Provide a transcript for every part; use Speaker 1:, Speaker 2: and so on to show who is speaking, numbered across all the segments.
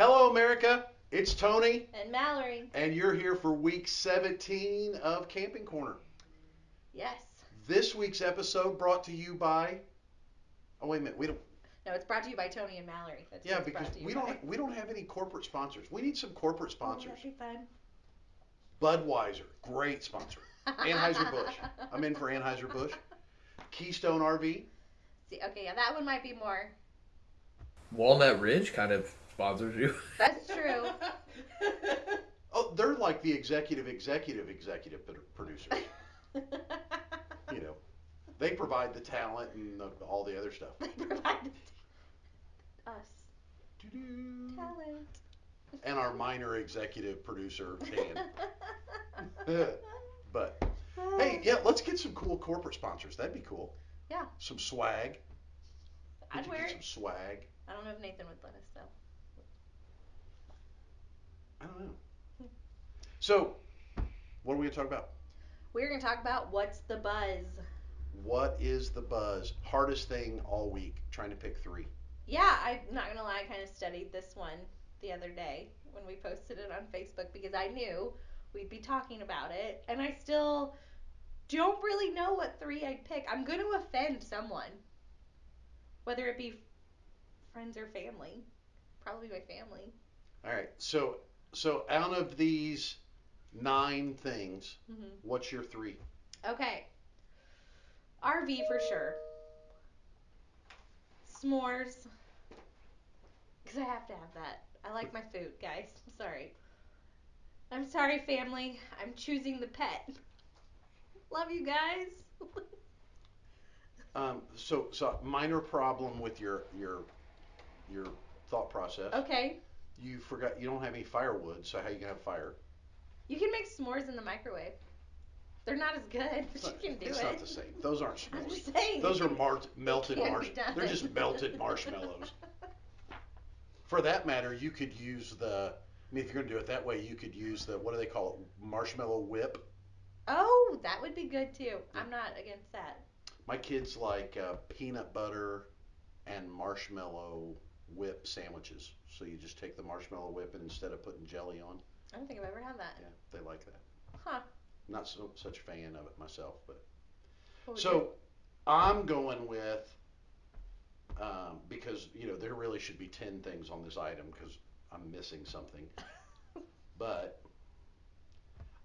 Speaker 1: Hello, America. It's Tony,
Speaker 2: And Mallory.
Speaker 1: and you're here for week 17 of Camping Corner.
Speaker 2: Yes.
Speaker 1: This week's episode brought to you by. Oh wait a minute, we don't.
Speaker 2: No, it's brought to you by Tony and Mallory. That's
Speaker 1: Yeah,
Speaker 2: what it's
Speaker 1: because
Speaker 2: brought to
Speaker 1: we
Speaker 2: by.
Speaker 1: don't we don't have any corporate sponsors. We need some corporate
Speaker 2: Oh,
Speaker 1: sponsors.
Speaker 2: that'd be fun.
Speaker 1: Budweiser, great sponsor. Anheuser-Busch. I'm in for Anheuser Busch. Keystone RV.
Speaker 2: See, okay, yeah, that one might be more.
Speaker 3: Walnut Ridge kind of sponsors you.
Speaker 2: That's true.
Speaker 1: Oh, they're like the executive, executive, executive pro- producer. You know, they provide the talent and the, all the other stuff.
Speaker 2: they provide the provided us
Speaker 1: Doo-doo.
Speaker 2: talent.
Speaker 1: And our minor executive producer, Dan. but hey, yeah, let's get some cool corporate sponsors. That'd be cool.
Speaker 2: Yeah.
Speaker 1: Some swag.
Speaker 2: I'd
Speaker 1: could
Speaker 2: wear
Speaker 1: get some swag.
Speaker 2: I don't know if Nathan would let us though.
Speaker 1: I don't know. So, what are we gonna talk about?
Speaker 2: We're gonna talk about what's the buzz.
Speaker 1: What is the buzz? Hardest thing all week. Trying to pick three.
Speaker 2: Yeah, I'm not gonna lie, I kind of studied this one the other day when we posted it on Facebook because I knew we'd be talking about it, and I still don't really know what three I'd pick. I'm gonna offend someone, whether it be friends or family. Probably my family.
Speaker 1: All right. So, so out of these nine things,
Speaker 2: hmm
Speaker 1: what's your three?
Speaker 2: Okay. RV for sure. S'mores. Because I have to have that. I like my food, guys. I'm sorry. I'm sorry, family. I'm choosing the pet. Love you guys.
Speaker 1: Um, so, so minor problem with your your your thought process.
Speaker 2: okay.
Speaker 1: You forgot you don't have any firewood, so how you gonna have fire?
Speaker 2: You can make s'mores in the microwave. They're not as good, but
Speaker 1: It's
Speaker 2: you can do
Speaker 1: it's
Speaker 2: it.
Speaker 1: not the same. Those aren't
Speaker 2: I'm
Speaker 1: s'mores.
Speaker 2: just saying.
Speaker 1: Those are mar- melted
Speaker 2: Can be
Speaker 1: marsh. They're just melted marshmallows. For that matter, you could use the. I mean, if you're gonna do it that way, you could use the what do they call it? Marshmallow whip.
Speaker 2: Oh, that would be good too. I'm not against that.
Speaker 1: My kids like uh, peanut butter and marshmallow whip sandwiches. So you just take the marshmallow whip and instead of putting jelly on,
Speaker 2: I don't think I've ever had that.
Speaker 1: yeah, they like that.
Speaker 2: Huh.
Speaker 1: Not so such a fan of it myself, but so I'm going with um, because you know there really should be ten things on this item because I'm missing something, but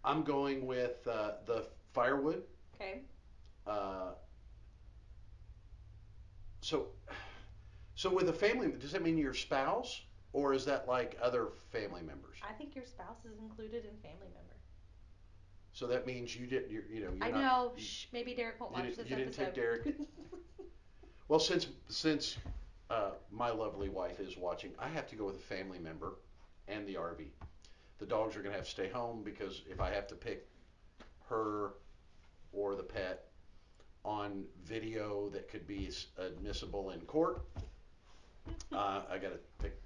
Speaker 1: I'm going with uh, the firewood.
Speaker 2: Okay.
Speaker 1: Uh, so, so with a family, does that mean your spouse, or is that like other family members?
Speaker 2: I think your spouse is included in family member.
Speaker 1: So that means you didn't, you're, you know, you're
Speaker 2: I
Speaker 1: not.
Speaker 2: know.
Speaker 1: you-
Speaker 2: Shh, maybe Derek won't watch this
Speaker 1: you didn't
Speaker 2: episode.
Speaker 1: take Derek? Well, since since uh, my lovely wife is watching, I have to go with a family member and the RV. The dogs are gonna have to stay home because if I have to pick her or the pet on video that could be admissible in court, uh, I gotta pick.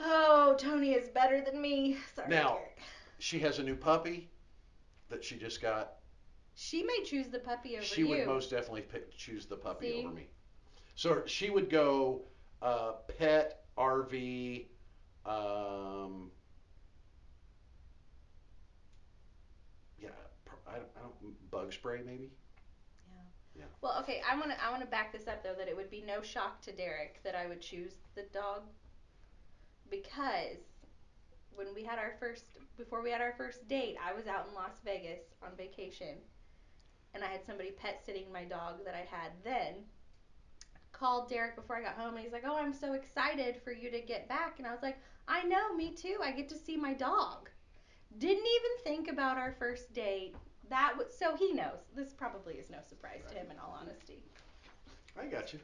Speaker 2: oh, Tony is better than me. Sorry,
Speaker 1: Now-
Speaker 2: Derek.
Speaker 1: She has a new puppy that she just got.
Speaker 2: She may choose the puppy over
Speaker 1: she
Speaker 2: you.
Speaker 1: would most definitely pick, choose the puppy
Speaker 2: See?
Speaker 1: over me. So she would go uh, pet, RV, um, yeah, I don't, I don't, bug spray maybe.
Speaker 2: Well, okay, I want to I want to back this up though that it would be no shock to Derek that I would choose the dog because when we had our first before we had our first date, I was out in Las Vegas on vacation and I had somebody pet sitting my dog that I had then. Called Derek before I got home and he's like, "Oh, I'm so excited for you to get back." And I was like, "I know, me too. I get to see my dog." Didn't even think about our first date. That was so he knows. This probably is no surprise to him in all honesty.
Speaker 1: I got you.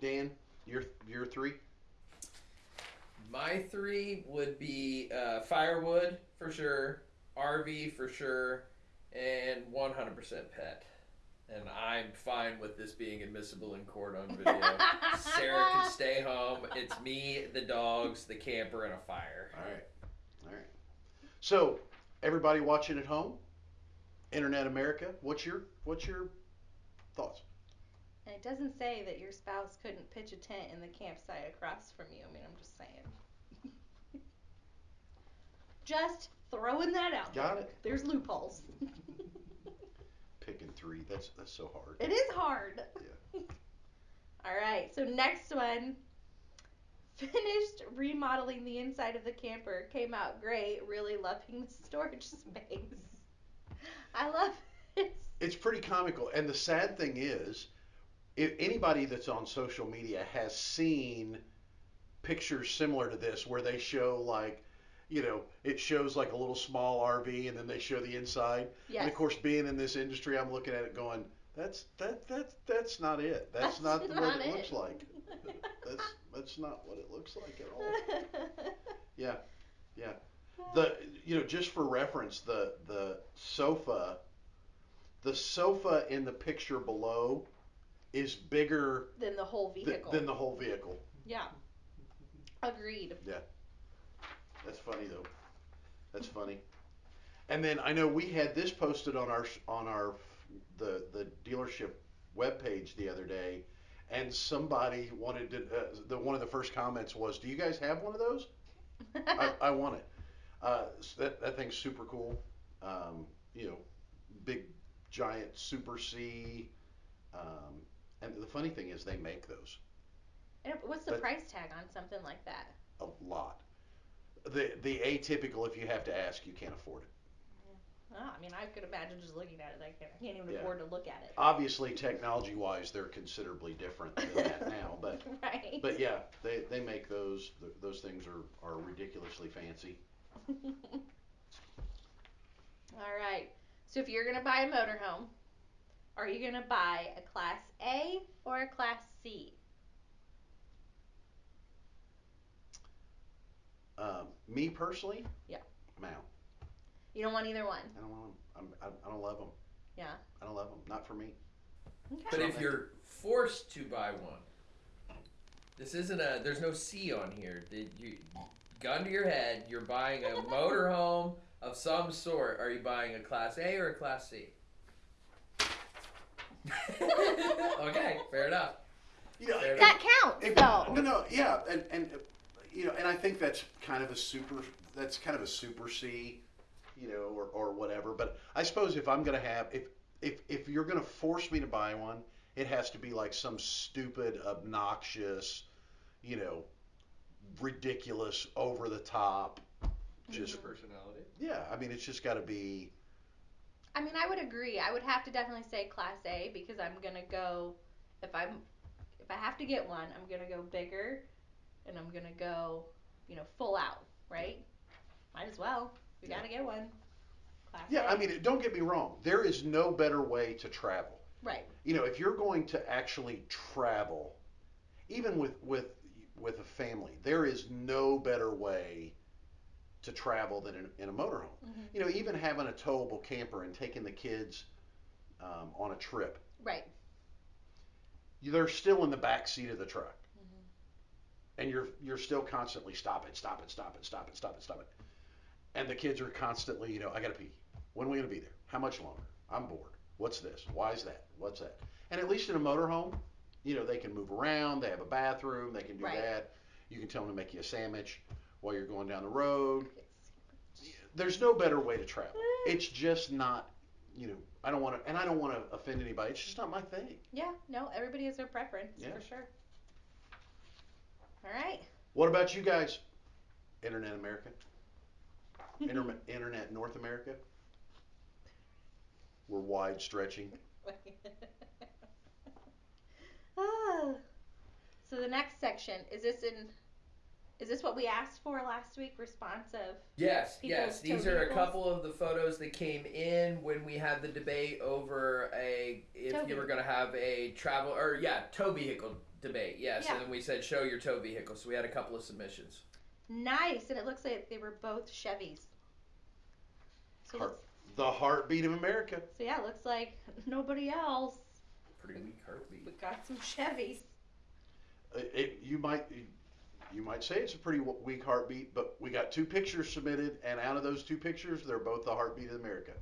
Speaker 1: Dan, your your three.
Speaker 3: My three would be uh, firewood for sure, RV for sure, and 100% pet. And I'm fine with this being admissible in court on video. Sarah can stay home. It's me, the dogs, the camper, and a fire.
Speaker 1: All right, all right. So everybody watching at home, Internet America, what's your what's your thoughts?
Speaker 2: And it doesn't say that your spouse couldn't pitch a tent in the campsite across from you. I mean, I'm just saying. just throwing that out.
Speaker 1: Got
Speaker 2: there.
Speaker 1: it.
Speaker 2: There's loopholes.
Speaker 1: Picking three. That's that's so hard.
Speaker 2: It is hard.
Speaker 1: Yeah.
Speaker 2: All right. So next one Finished remodeling the inside of the camper. Came out great. Really loving the storage space. I love it.
Speaker 1: It's pretty comical. And the sad thing is, if anybody that's on social media has seen pictures similar to this where they show like you know, it shows like a little small RV and then they show the inside.
Speaker 2: Yes.
Speaker 1: And of course, being in this industry, I'm looking at it going, that's that that that's not it. That's, not the
Speaker 2: not
Speaker 1: what it,
Speaker 2: it.
Speaker 1: looks like. That's that's not what it looks like at all. Yeah, yeah. The you know just for reference, the the sofa, the sofa in the picture below, is bigger
Speaker 2: Than the whole
Speaker 1: th-
Speaker 2: vehicle.
Speaker 1: than the whole vehicle.
Speaker 2: yeah. Agreed. Yeah.
Speaker 1: That's funny though. That's funny. And then I know we had this posted on our on our the the dealership webpage the other day, and somebody wanted to. Uh, the one of the first comments was, "Do you guys have one of those? I, I want it. Uh, s- that that thing's super cool. Um, you know, big giant Super C. Um, and the funny thing is, they make those
Speaker 2: And what's the
Speaker 1: But-
Speaker 2: price tag on something like that?
Speaker 1: a lot. The the atypical, if you have to ask, you can't afford it.
Speaker 2: Oh, I mean, I could imagine just looking at it. I can't, I can't even
Speaker 1: Yeah.
Speaker 2: afford to look at it.
Speaker 1: Obviously, technology wise, they're considerably different than that now. But
Speaker 2: right.
Speaker 1: but yeah, they, they make those th- those things are, are ridiculously fancy.
Speaker 2: All right. So if you're gonna buy a motorhome, are you gonna buy a Class A or a Class C?
Speaker 1: Um, me personally,
Speaker 2: Yeah.
Speaker 1: I'm out.
Speaker 2: You don't want either one.
Speaker 1: I don't want them. I'm, I, I don't love them.
Speaker 2: Yeah.
Speaker 1: I don't love them. Not for me.
Speaker 2: Okay.
Speaker 3: But if you're forced to buy one, this isn't a. There's no C on here. Did you gun to your head? You're buying a motorhome of some sort. Are you buying a Class A or a Class C? okay, fair enough.
Speaker 1: You know,
Speaker 3: Fair
Speaker 2: that counts,
Speaker 1: It-
Speaker 2: though.
Speaker 1: No, no, yeah, and and uh, you know, and I think that's kind of a super. That's kind of a super C, you know, or, or whatever. But I suppose if I'm gonna have, if if if you're gonna force me to buy one, it has to be like some stupid, obnoxious, you know, ridiculous, over the top. Just
Speaker 3: personality.
Speaker 1: yeah, I mean, it's just got to be.
Speaker 2: I mean, I would agree. I would have to definitely say Class A because I'm gonna go. If I'm, if I have to get one, I'm gonna go bigger, and I'm gonna go, you know, full out, right? Might as well. We
Speaker 1: Yeah.
Speaker 2: gotta get one. Class
Speaker 1: Yeah, I mean, don't get me wrong. There is no better way to travel.
Speaker 2: Right.
Speaker 1: you know, if you're going to actually travel, even with with with a family, there is no better way to travel than in, in a motorhome.
Speaker 2: Mhm.
Speaker 1: You know, even having a towable camper and taking the kids um, on a trip,
Speaker 2: Right.
Speaker 1: they're still in the back seat of the truck,
Speaker 2: Mhm.
Speaker 1: and you're you're still constantly stop it, stop it, stop it, stop it, stop it, stop it, and the kids are constantly, you know, I gotta pee. When are we gonna be there? How much longer? I'm bored. What's this? Why is that? What's that? And at least in a motorhome, you know, they can move around. They have a bathroom. They can do
Speaker 2: Right.
Speaker 1: that. You can tell them to make you a sandwich while you're going down the road. There's no better way to travel. It's just not, you know, I don't want to, and I don't want to offend anybody. It's just not my thing.
Speaker 2: Yeah. No. Everybody has their preference
Speaker 1: Yeah.
Speaker 2: for sure. All right.
Speaker 1: What about you guys? Internet America? Inter- Internet North America? We're wide stretching.
Speaker 2: ah. So the next section is this in? Is this what we asked for last week? Responsive.
Speaker 3: Yes,
Speaker 2: People's
Speaker 3: yes. These
Speaker 2: tow
Speaker 3: are a couple of the photos that came in when we had the debate over a if
Speaker 2: Tow
Speaker 3: you were going to have a travel or yeah tow vehicle debate. Yes,
Speaker 2: Yeah.
Speaker 3: and then we said show your tow vehicle. So we had a couple of submissions.
Speaker 2: Nice, and it looks like they were both Chevys. So,
Speaker 1: Heart- The heartbeat of America.
Speaker 2: so yeah, it looks like nobody else.
Speaker 3: Pretty weak heartbeat.
Speaker 2: We got some Chevys.
Speaker 1: It, you might you might say it's a pretty weak heartbeat, but we got two pictures submitted, and out of those two pictures, they're both the heartbeat of America.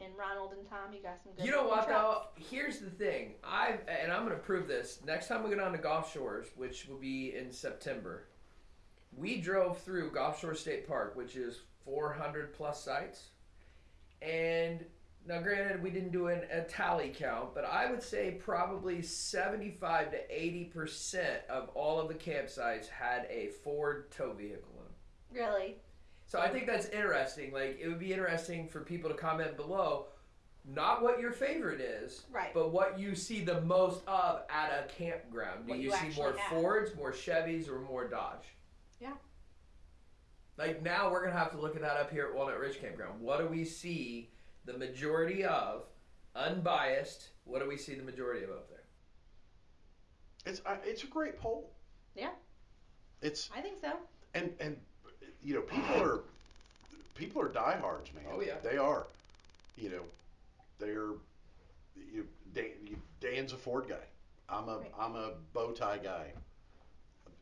Speaker 2: And Ronald and Tom, you got some good.
Speaker 3: You know what
Speaker 2: trucks.
Speaker 3: though? Here's the thing. I and I'm gonna prove this next time we go down to Gulf Shores, which will be in September. We drove through Gulf Shore State Park, which is 400 plus sites. And now, granted, we didn't do an, a tally count, but I would say probably 75 to 80 percent of all of the campsites had a Ford tow vehicle in them.
Speaker 2: Really?
Speaker 3: So I think that's interesting. Like, it would be interesting for people to comment below, not what your favorite is,
Speaker 2: Right.
Speaker 3: but what you see the most of at a campground. Do you,
Speaker 2: you
Speaker 3: see more
Speaker 2: have.
Speaker 3: Fords, more Chevys, or more Dodge?
Speaker 2: Yeah.
Speaker 3: Like now we're gonna have to look at that up here at Walnut Ridge Campground. What do we see the majority of, unbiased? What do we see the majority of up there?
Speaker 1: It's uh, it's a great poll.
Speaker 2: Yeah.
Speaker 1: It's
Speaker 2: I think so.
Speaker 1: and and you know people are people are diehards, man.
Speaker 3: Oh, yeah.
Speaker 1: they are. You know, they're you, Dan, you, Dan's a Ford guy. I'm a
Speaker 2: Right.
Speaker 1: am a bow tie guy.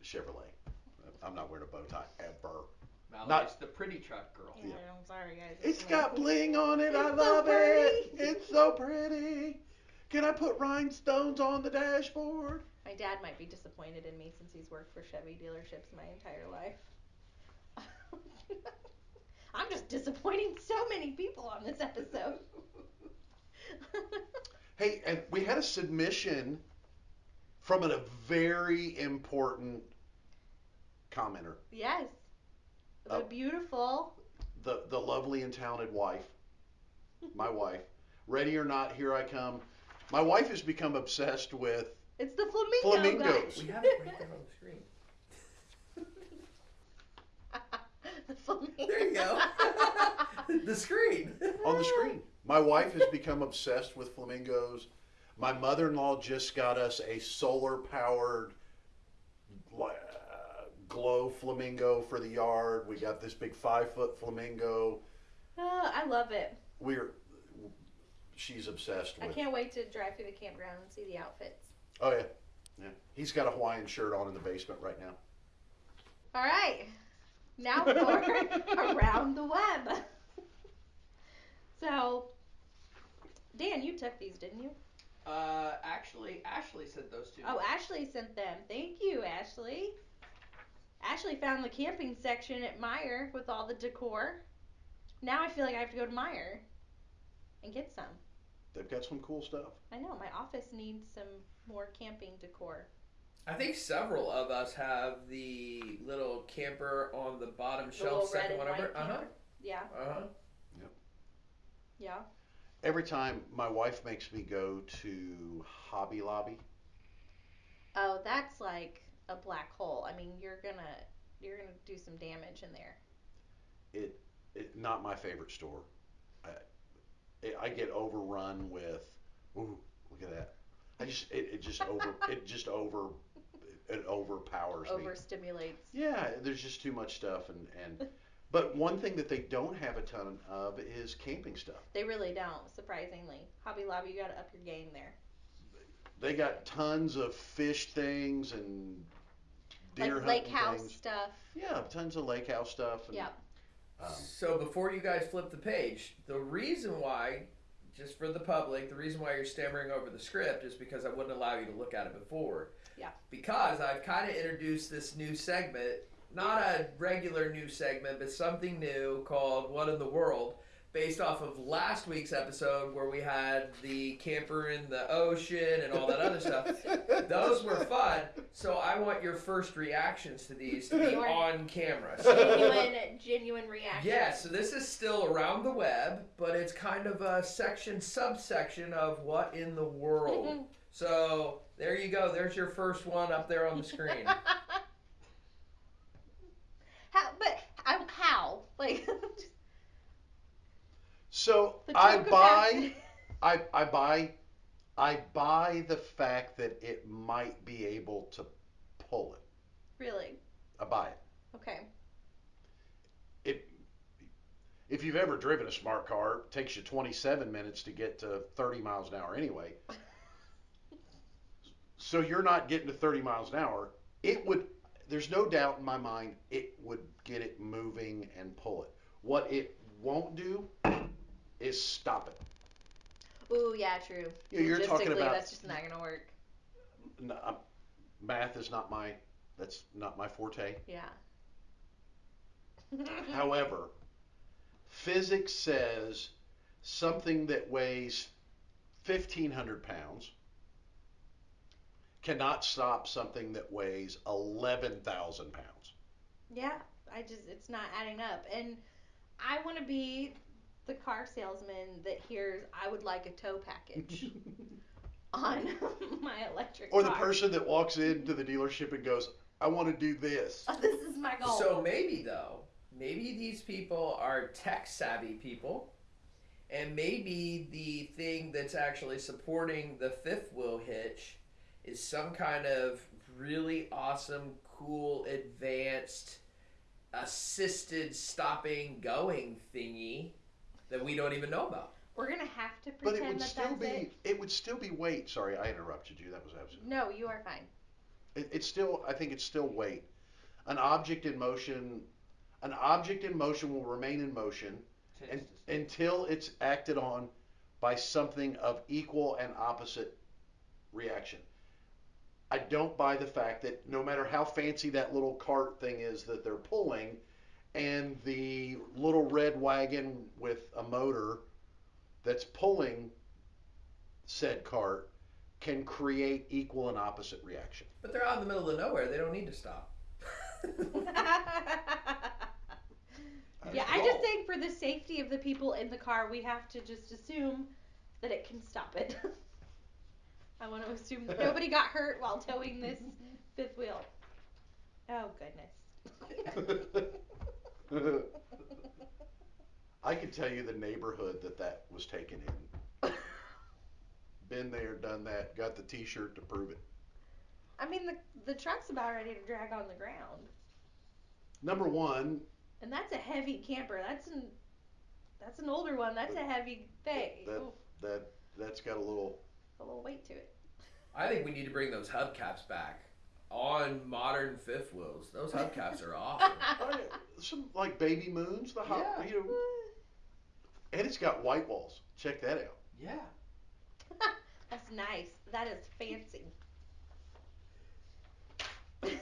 Speaker 1: Chevrolet. I'm not wearing a bow tie ever.
Speaker 3: Mallory's
Speaker 1: Not-
Speaker 3: the pretty truck girl.
Speaker 2: Yeah, I'm sorry, guys.
Speaker 1: It's
Speaker 2: me.
Speaker 1: got bling on it. I
Speaker 2: It's so
Speaker 1: love it.
Speaker 2: pretty.
Speaker 1: It's so pretty. Can I put rhinestones on the dashboard?
Speaker 2: My dad might be disappointed in me since he's worked for Chevy dealerships my entire life. I'm just disappointing so many people on this episode.
Speaker 1: Hey, and we had a submission from a very important commenter.
Speaker 2: yes. The
Speaker 1: Oh.
Speaker 2: beautiful.
Speaker 1: The the lovely and talented wife, my wife. Ready or not, here I come. My wife has become obsessed with
Speaker 2: It's the flamingo
Speaker 1: Flamingos.
Speaker 3: We have it right there on the screen.
Speaker 2: the flamingo.
Speaker 3: There you go. the screen.
Speaker 1: on the screen. My wife has become obsessed with flamingos. My mother-in-law just got us a solar-powered uh, glow flamingo for the yard. We got this big five-foot flamingo.
Speaker 2: Oh, I love it.
Speaker 1: We're she's obsessed
Speaker 2: I can't wait to drive through the campground and see the outfits.
Speaker 1: Oh yeah, yeah. He's got a Hawaiian shirt on in the basement right now.
Speaker 2: All right. Now for around the web. So, Dan, you took these, didn't you?
Speaker 3: Uh, actually, Ashley sent those to me.
Speaker 2: Oh, Ashley sent them. Thank you, Ashley. Ashley found the camping section at Meijer with all the decor. Now I feel like I have to go to Meijer and get some.
Speaker 1: They've got some cool stuff.
Speaker 2: I know my office needs some more camping decor.
Speaker 3: I think several of us have the little camper on the bottom
Speaker 2: The
Speaker 3: shelf,
Speaker 2: little red
Speaker 3: second
Speaker 2: and
Speaker 3: one over. Uh huh.
Speaker 2: camper. Yeah,
Speaker 3: Uh huh.
Speaker 2: yeah.
Speaker 1: Every time my wife makes me go to Hobby Lobby,
Speaker 2: Oh, that's like a black hole. I mean, you're gonna you're gonna do some damage in there.
Speaker 1: it, it not my favorite store. I, it, I get overrun with, ooh, look at that. I just it, it just over it just over it overpowers me.
Speaker 2: Overstimulates.
Speaker 1: Yeah, there's just too much stuff and and but one thing that they don't have a ton of is camping stuff.
Speaker 2: They really don't, surprisingly. Hobby Lobby, you gotta up your game there.
Speaker 1: They got tons of fish things and deer
Speaker 2: like lake
Speaker 1: hunting
Speaker 2: house
Speaker 1: things.
Speaker 2: stuff.
Speaker 1: Yeah, tons of lake house stuff. And,
Speaker 2: Yep.
Speaker 1: Um,
Speaker 3: So before you guys flip the page, the reason why, just for the public, the reason why you're stammering over the script is because I wouldn't allow you to look at it before.
Speaker 2: Yeah.
Speaker 3: Because I've kind of introduced this new segment, not a regular new segment, but something new called "What in the World," based off of last week's episode where we had the camper in the ocean and all that other stuff. Those were fun. So I want your first reactions to these to be
Speaker 2: Your-
Speaker 3: on camera.
Speaker 2: So, Genuine, genuine reaction.
Speaker 3: Yeah, so this is still around the web, but it's kind of a section, subsection of what in the world. so there you go. There's your first one up there on the screen.
Speaker 2: how? But I, how? Like
Speaker 1: So
Speaker 2: the
Speaker 1: I buy. I, I buy, I buy the fact that it might be able to pull it.
Speaker 2: Really?
Speaker 1: I buy it.
Speaker 2: Okay.
Speaker 1: It, if you've ever driven a smart car, it takes you 27 minutes to get to 30 miles an hour anyway. So you're not getting to 30 miles an hour. It would, there's no doubt in my mind, it would get it moving and pull it. What it won't do is stop it.
Speaker 2: Ooh, yeah, true.
Speaker 1: Yeah, you're talking about-
Speaker 2: that's just not gonna work.
Speaker 1: No, I'm- math is not my that's not my forte.
Speaker 2: Yeah.
Speaker 1: However, physics says something that weighs 1,500 pounds cannot stop something that weighs 11,000 pounds.
Speaker 2: Yeah, I just it's not adding up. And I want to be the car salesman that hears I would like a tow package on my electric
Speaker 1: Or the
Speaker 2: car.
Speaker 1: person that walks into the dealership and goes, I want to do this.
Speaker 2: this is my goal.
Speaker 3: So maybe though, maybe these people are tech savvy people, and maybe the thing that's actually supporting the fifth wheel hitch is some kind of really awesome, cool, advanced, assisted stopping going thingy that we don't even know about.
Speaker 2: We're gonna have to
Speaker 1: But
Speaker 2: pretend
Speaker 1: it would
Speaker 2: that
Speaker 1: still
Speaker 2: that's
Speaker 1: be
Speaker 2: it.
Speaker 1: it would still be weight. Sorry, I interrupted you. That was absolutely.
Speaker 2: No, you are fine.
Speaker 1: It, it's still I think it's still weight. An object in motion an object in motion will remain in motion and, until it's acted on by something of equal and opposite reaction. I don't buy the fact that no matter how fancy that little cart thing is that they're pulling, and the little red wagon with a motor that's pulling said cart can create equal and opposite reaction.
Speaker 3: But they're out in the middle of nowhere. They don't need to stop.
Speaker 2: yeah, I just think for the safety of the people in the car, we have to just assume that it can stop it. I want to assume that nobody got hurt while towing this fifth wheel. Oh goodness.
Speaker 1: I can tell you the neighborhood that that was taken in. Been there, done that, got the T-shirt to prove it.
Speaker 2: I mean, the the truck's about ready to drag on the ground,
Speaker 1: Number one,
Speaker 2: and that's a heavy camper. That's an that's an older one. That's a heavy thing.
Speaker 1: that
Speaker 2: Oof,
Speaker 1: that that's got a little.
Speaker 2: a little weight to it.
Speaker 3: I think we need to bring those hubcaps back on modern fifth wheels. Those hubcaps are awesome.
Speaker 1: Oh, some like baby moons, the hot,
Speaker 3: Yeah.
Speaker 1: you know, and it's got white walls. Check that out.
Speaker 3: Yeah.
Speaker 2: That's nice. That is fancy.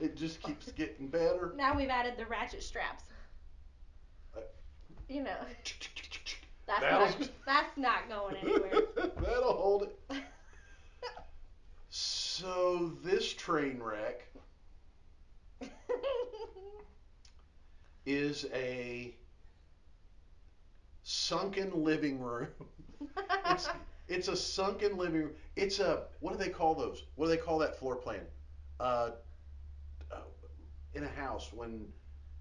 Speaker 1: it just keeps getting better.
Speaker 2: now we've added the ratchet straps. You know, that's
Speaker 1: That'll-
Speaker 2: not, that's not going anywhere.
Speaker 1: That'll hold it. So this train wreck is a sunken living room. It's it's a sunken living room. It's a what do they call those? What do they call that floor plan? Uh, uh, in a house when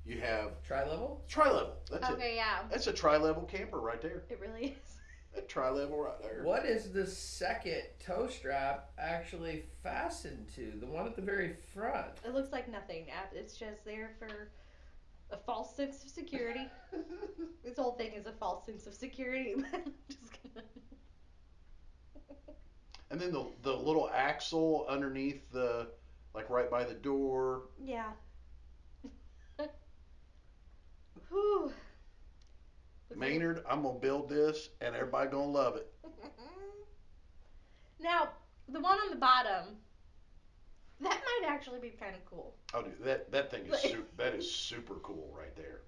Speaker 1: you have
Speaker 3: Tri-level?
Speaker 1: tri-level. That's it.
Speaker 2: okay, yeah,
Speaker 1: That's a tri-level camper right there.
Speaker 2: it really is.
Speaker 1: A tri-level right there.
Speaker 3: What is the second toe strap actually fastened to? The one at the very front.
Speaker 2: It looks like nothing. It's just there for a false sense of security. this whole thing is a false sense of security. just gonna...
Speaker 1: And then the the little axle underneath the like right by the door.
Speaker 2: Yeah. Whew. Looks like-
Speaker 1: Maynard, I'm gonna build this and everybody gonna love it.
Speaker 2: now, the one on the bottom, that might actually be kind of cool.
Speaker 1: Oh dude, that that thing is super, that is super cool right there.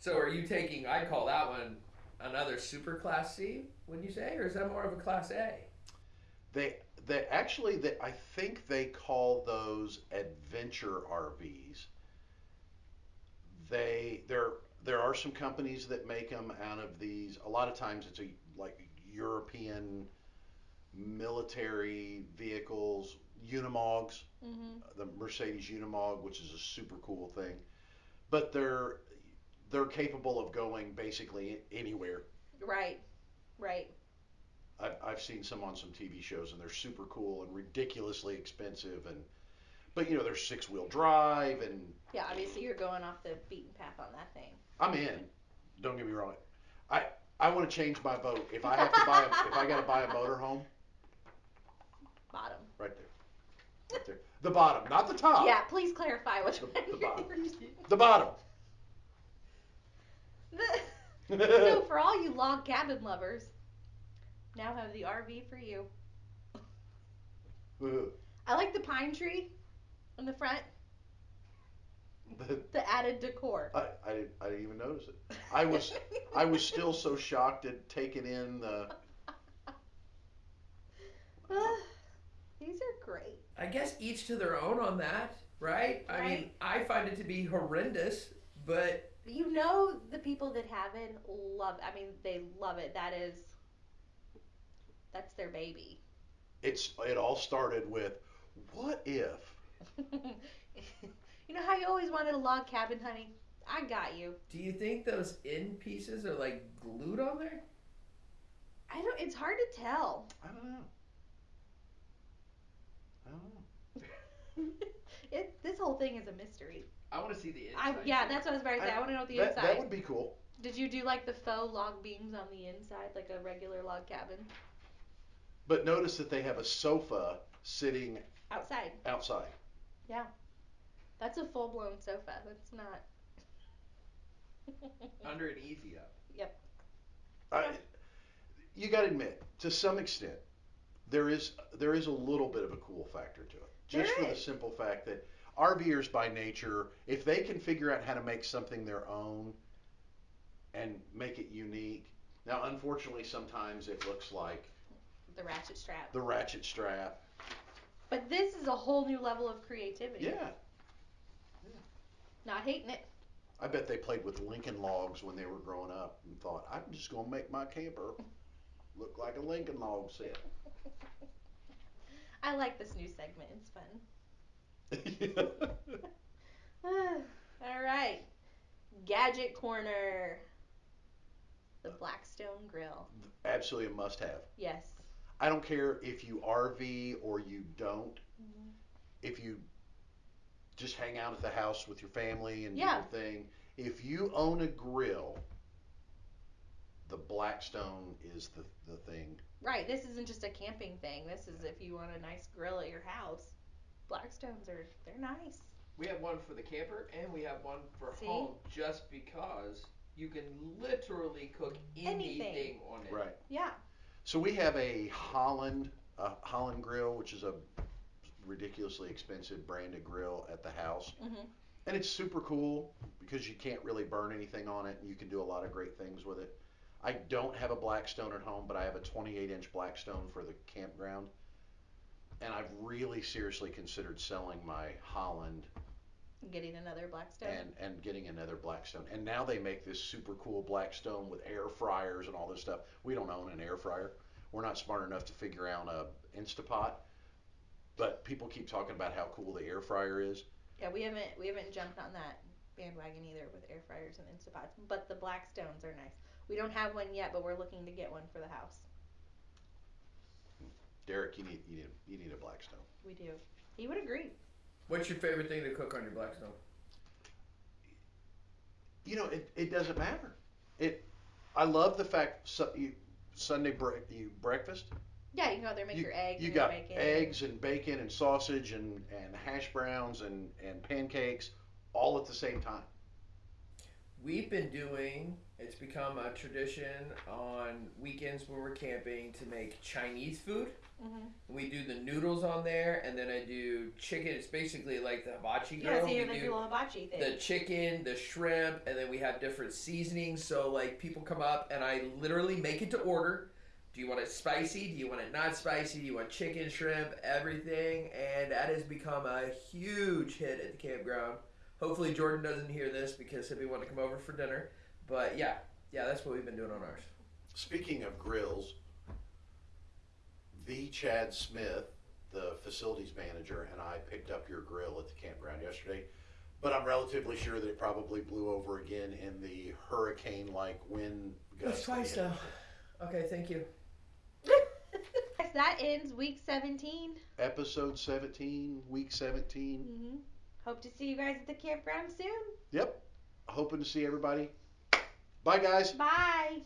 Speaker 3: So are you taking? I call that one another super class C. Would you say, or is that more of a class A?
Speaker 1: They they actually they, I think they call those adventure RVs. They there there are some companies that make them out of these. A lot of times it's a like European military vehicles, Unimogs.
Speaker 2: Mm-hmm.
Speaker 1: the Mercedes Unimog, which is a super cool thing. But they're they're capable of going basically anywhere.
Speaker 2: Right. Right.
Speaker 1: I've, I've seen some on some TV shows, and they're super cool and ridiculously expensive. And but you know they're six wheel drive, and
Speaker 2: Yeah, obviously you're going off the beaten path on that thing.
Speaker 1: I'm in. Don't get me wrong. I I want to change my vote. If I have to buy a, if I got to buy a motorhome,
Speaker 2: Bottom.
Speaker 1: right there, right there, the bottom, not the top.
Speaker 2: Yeah, please clarify which
Speaker 1: The-
Speaker 2: one.
Speaker 1: the
Speaker 2: you're
Speaker 1: bottom.
Speaker 2: using.
Speaker 1: The bottom.
Speaker 2: The- so for all you log cabin lovers, now have the RV for you. I like the pine tree in the front.
Speaker 1: The,
Speaker 2: The added decor.
Speaker 1: I, I, didn't, I didn't even notice it. I was I was still so shocked at taking in the.
Speaker 2: Ah, these are great.
Speaker 3: I guess each to their own on that, right? I mean, I find it to be horrendous, but
Speaker 2: You know the people that have it love. I mean, they love it. That is, that's their baby.
Speaker 1: It's it all started with, what if?
Speaker 2: you know how you always wanted a log cabin, honey? I got you.
Speaker 3: do you think those end pieces are like glued on there?
Speaker 2: I don't. It's hard to tell.
Speaker 1: I don't know. I don't know.
Speaker 2: it. This whole thing is a mystery.
Speaker 4: I want to see the
Speaker 2: I
Speaker 4: inside.
Speaker 2: yeah,
Speaker 4: too.
Speaker 2: that's what I was about to say. I,
Speaker 1: I-
Speaker 2: want to know the
Speaker 1: that,
Speaker 2: inside.
Speaker 1: that would be cool.
Speaker 2: Did you do like the faux log beams on the inside, like a regular log cabin
Speaker 1: But notice that they have a sofa sitting
Speaker 2: outside?
Speaker 1: outside.
Speaker 2: That's a full blown sofa. That's not.
Speaker 4: under an easy up. Yep.
Speaker 1: I, you got to admit, to some extent, there is there is a little bit of a cool factor to it. Just
Speaker 2: There
Speaker 1: for the simple fact that RVers by nature, if they can figure out how to make something their own and make it unique. Now, unfortunately, sometimes it looks like
Speaker 2: the ratchet strap.
Speaker 1: the ratchet strap.
Speaker 2: But this is a whole new level of creativity.
Speaker 1: Yeah,
Speaker 2: Not hating it.
Speaker 1: I bet they played with Lincoln logs when they were growing up and thought, I'm just gonna make my camper look like a Lincoln log set.
Speaker 2: I like this new segment. It's fun. All right. Gadget corner. The Blackstone Grill.
Speaker 1: Absolutely a must-have.
Speaker 2: Yes.
Speaker 1: I don't care if you RV or you don't.
Speaker 2: Mhm.
Speaker 1: If you just hang out at the house with your family and
Speaker 2: Yeah.
Speaker 1: do your thing. If you own a grill, the Blackstone is the, the thing.
Speaker 2: Right. This isn't just a camping thing. This is if you want a nice grill at your house. Blackstones are they're nice.
Speaker 4: We have one for the camper and we have one for
Speaker 2: See?
Speaker 4: home just because you can literally cook anything,
Speaker 2: Anything.
Speaker 4: on it.
Speaker 1: Right.
Speaker 2: Yeah.
Speaker 1: So we have a Holland, a Holland grill, which is a ridiculously expensive branded grill at the house.
Speaker 2: Mhm.
Speaker 1: And it's super cool because you can't really burn anything on it and you can do a lot of great things with it. I don't have a Blackstone at home, but I have a 28 inch Blackstone for the campground. And I've really seriously considered selling my Holland
Speaker 2: Getting another Blackstone.
Speaker 1: and, and getting another Blackstone. And now they make this super cool Blackstone with air fryers and all this stuff. We don't own an air fryer. We're not smart enough to figure out a Instapot. But people keep talking about how cool the air fryer is.
Speaker 2: yeah, we haven't we haven't jumped on that bandwagon either with air fryers and Instapots. But the Blackstones are nice. We don't have one yet, but we're looking to get one for the house.
Speaker 1: Derek, you need you need you need a Blackstone.
Speaker 2: We do. He would agree.
Speaker 3: What's your favorite thing to cook on your Blackstone?
Speaker 1: You know, it, it doesn't matter. It I love the fact su- you, Sunday bre- you breakfast.
Speaker 2: Yeah, you can go out there and make
Speaker 1: you,
Speaker 2: your eggs.
Speaker 1: You
Speaker 2: and
Speaker 1: got
Speaker 2: bacon.
Speaker 1: eggs and bacon and sausage and, and hash browns and, and pancakes all at the same time.
Speaker 3: We've been doing, it's become a tradition on weekends when we're camping to make Chinese food.
Speaker 2: Mhm.
Speaker 3: We do the noodles on there, and then I do chicken. It's basically like the hibachi grill.
Speaker 2: Yeah, so you
Speaker 3: we do
Speaker 2: hibachi thing.
Speaker 3: the chicken, the shrimp, and then we have different seasonings. So like people come up and I literally make it to order. Do you want it spicy? Do you want it not spicy? Do you want chicken, shrimp, everything? And that has become a huge hit at the campground. Hopefully Jordan doesn't hear this because he'll be wanting to come over for dinner. But yeah, yeah, that's what we've been doing on ours.
Speaker 1: Speaking of grills, the Chad Smith, the facilities manager, and I picked up your grill at the campground yesterday. But I'm relatively sure that it probably blew over again in the hurricane-like wind gusts.
Speaker 3: That's twice
Speaker 1: that we had.
Speaker 3: now. Okay, thank you.
Speaker 2: That ends week 17.
Speaker 1: Episode 17, week 17.
Speaker 2: Mm-hmm. Hope to see you guys at the campground soon.
Speaker 1: Yep. Hoping to see everybody. Bye, guys.
Speaker 2: Bye.